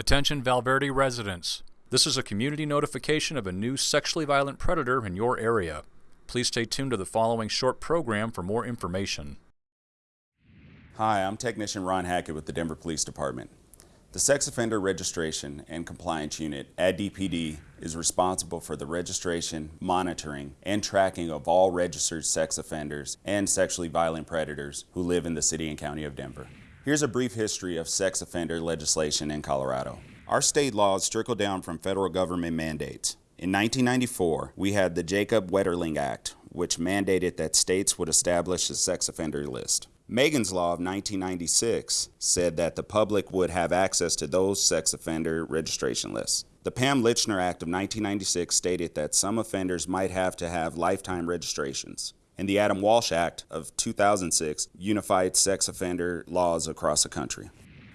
Attention Valverde residents. This is a community notification of a new sexually violent predator in your area. Please stay tuned to the following short program for more information. Hi, I'm Technician Ron Hackett with the Denver Police Department. The Sex Offender Registration and Compliance Unit at DPD is responsible for the registration, monitoring, and tracking of all registered sex offenders and sexually violent predators who live in the City and County of Denver. Here's a brief history of sex offender legislation in Colorado. Our state laws trickle down from federal government mandates. In 1994, we had the Jacob Wetterling Act, which mandated that states would establish a sex offender list. Megan's Law of 1996 said that the public would have access to those sex offender registration lists. The Pam Lychner Act of 1996 stated that some offenders might have to have lifetime registrations and the Adam Walsh Act of 2006 unified sex offender laws across the country.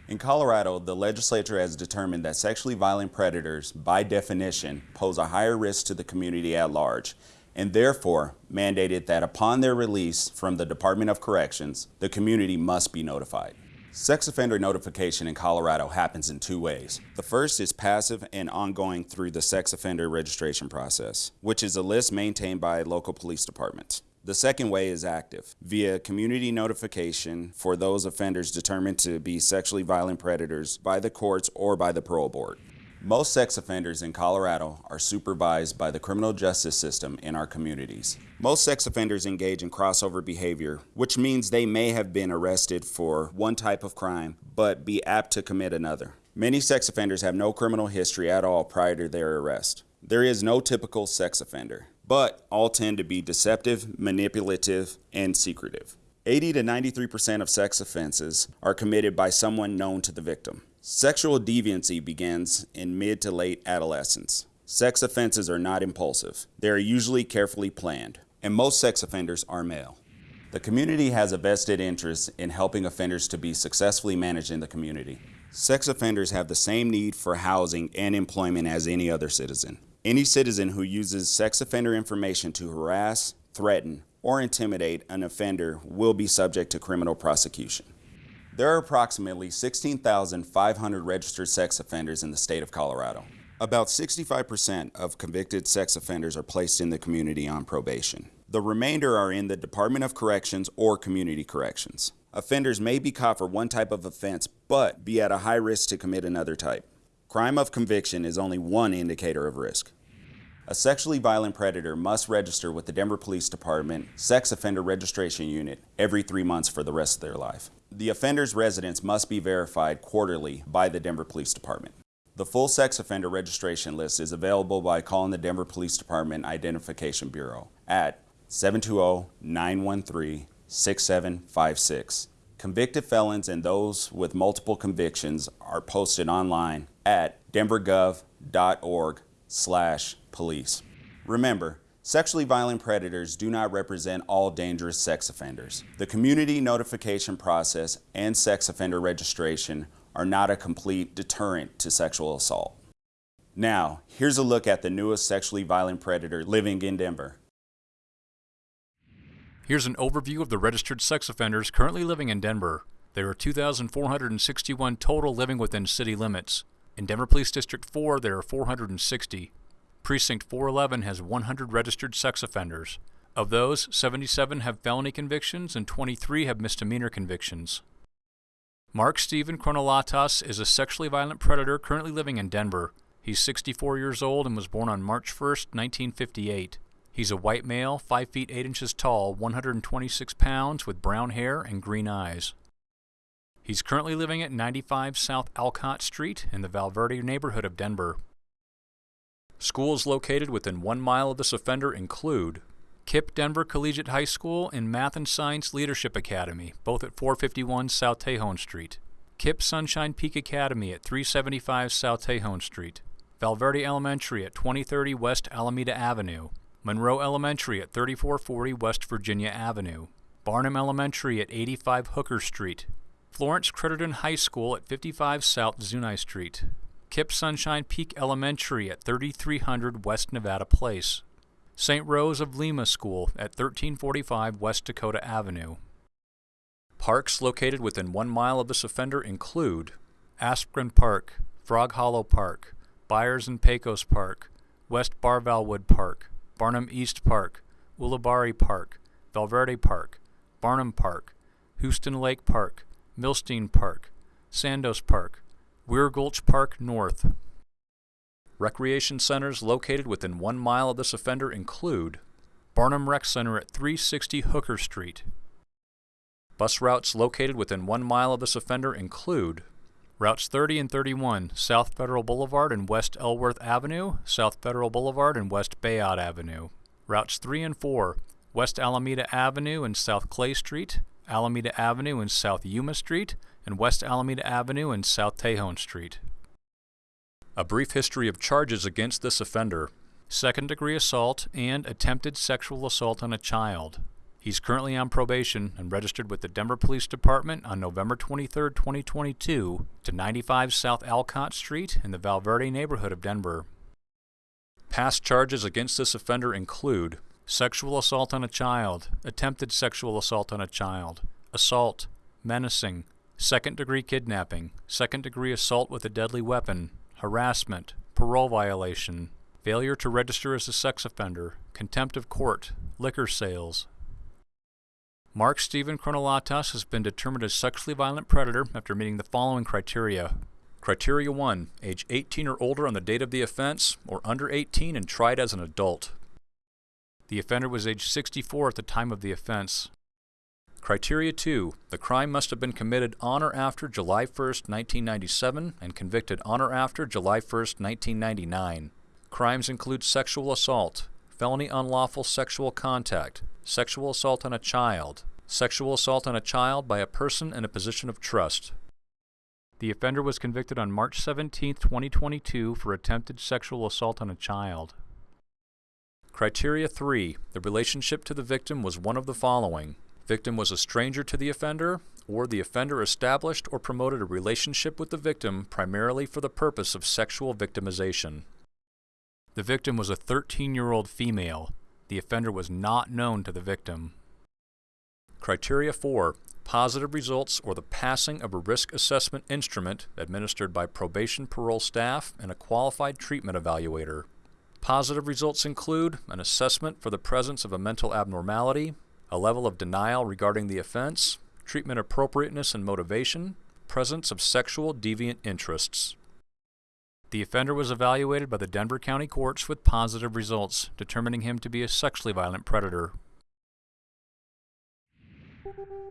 In Colorado, the legislature has determined that sexually violent predators, by definition, pose a higher risk to the community at large, and therefore mandated that upon their release from the Department of Corrections, the community must be notified. Sex offender notification in Colorado happens in two ways. The first is passive and ongoing through the sex offender registration process, which is a list maintained by local police departments. The second way is active, via community notification for those offenders determined to be sexually violent predators by the courts or by the parole board. Most sex offenders in Colorado are supervised by the criminal justice system in our communities. Most sex offenders engage in crossover behavior, which means they may have been arrested for one type of crime, but be apt to commit another. Many sex offenders have no criminal history at all prior to their arrest. There is no typical sex offender but all tend to be deceptive, manipulative, and secretive. 80 to 93% of sex offenses are committed by someone known to the victim. Sexual deviancy begins in mid to late adolescence. Sex offenses are not impulsive. They are usually carefully planned, and most sex offenders are male. The community has a vested interest in helping offenders to be successfully managed in the community. Sex offenders have the same need for housing and employment as any other citizen. Any citizen who uses sex offender information to harass, threaten, or intimidate an offender will be subject to criminal prosecution. There are approximately 16,500 registered sex offenders in the state of Colorado. About 65% of convicted sex offenders are placed in the community on probation. The remainder are in the Department of Corrections or Community Corrections. Offenders may be caught for one type of offense, but be at a high risk to commit another type. Crime of conviction is only one indicator of risk. A sexually violent predator must register with the Denver Police Department Sex Offender Registration Unit every three months for the rest of their life. The offender's residence must be verified quarterly by the Denver Police Department. The full sex offender registration list is available by calling the Denver Police Department Identification Bureau at 720-913-6756. Convicted felons and those with multiple convictions are posted online at denvergov.org slash police. Remember, sexually violent predators do not represent all dangerous sex offenders. The community notification process and sex offender registration are not a complete deterrent to sexual assault. Now, here's a look at the newest sexually violent predator living in Denver. Here's an overview of the registered sex offenders currently living in Denver. There are 2,461 total living within city limits. In Denver Police District 4, there are 460. Precinct 411 has 100 registered sex offenders. Of those, 77 have felony convictions and 23 have misdemeanor convictions. Mark Stephen Chronolatas is a sexually violent predator currently living in Denver. He's 64 years old and was born on March 1, 1958. He's a white male, 5 feet 8 inches tall, 126 pounds, with brown hair and green eyes. He's currently living at 95 South Alcott Street in the Valverde neighborhood of Denver. Schools located within one mile of this offender include KIPP Denver Collegiate High School and Math and Science Leadership Academy, both at 451 South Tejon Street. KIPP Sunshine Peak Academy at 375 South Tejon Street. Valverde Elementary at 2030 West Alameda Avenue. Munroe Elementary at 3440 West Virginia Avenue. Barnum Elementary at 85 Hooker Street. Florence Crittenton High School at 55 South Zuni Street. KIPP Sunshine Peak Elementary at 3300 West Nevada Place. St. Rose of Lima School at 1345 West Dakota Avenue. Parks located within one mile of this offender include Asprin Park, Frog Hollow Park, Byers and Pecos Park, West Barvalwood Park, Barnum East Park, Ulibarri Park, Valverde Park, Barnum Park, Huston Lake Park, Milstein Park, Sandos Park, Weir Gulch Park North. Recreation centers located within one mile of this offender include Barnum Rec Center at 360 Hooker Street. Bus routes located within one mile of this offender include Routes 30 and 31, South Federal Boulevard and West Ellsworth Avenue, South Federal Boulevard and West Bayard Avenue. Routes 3 and 4, West Alameda Avenue and South Clay Street, Alameda Avenue and South Yuma Street, and West Alameda Avenue and South Tejon Street. A brief history of charges against this offender second degree assault and attempted sexual assault on a child. He's currently on probation and registered with the Denver Police Department on November 23, 2022, to 95 South Alcott Street in the Valverde neighborhood of Denver. Past charges against this offender include sexual assault on a child, attempted sexual assault on a child, assault, menacing, second degree kidnapping, second degree assault with a deadly weapon, harassment, parole violation, failure to register as a sex offender, contempt of court, liquor sales. Mark Stephen Chronolatos has been determined a sexually violent predator after meeting the following criteria. Criteria 1. Age 18 or older on the date of the offense, or under 18 and tried as an adult. The offender was age 64 at the time of the offense. Criteria 2. The crime must have been committed on or after July 1, 1997 and convicted on or after July 1, 1999. Crimes include sexual assault, felony unlawful sexual contact, sexual assault on a child, sexual assault on a child by a person in a position of trust. The offender was convicted on March 17, 2022 for attempted sexual assault on a child. Criteria 3. The relationship to the victim was one of the following. Victim was a stranger to the offender, or the offender established or promoted a relationship with the victim primarily for the purpose of sexual victimization. The victim was a 13-year-old female. The offender was not known to the victim. Criteria 4. Positive results or the passing of a risk assessment instrument administered by probation parole staff and a qualified treatment evaluator. Positive results include an assessment for the presence of a mental abnormality, a level of denial regarding the offense, treatment appropriateness and motivation, presence of sexual deviant interests. The offender was evaluated by the Denver County Courts with positive results, determining him to be a sexually violent predator. Thank you.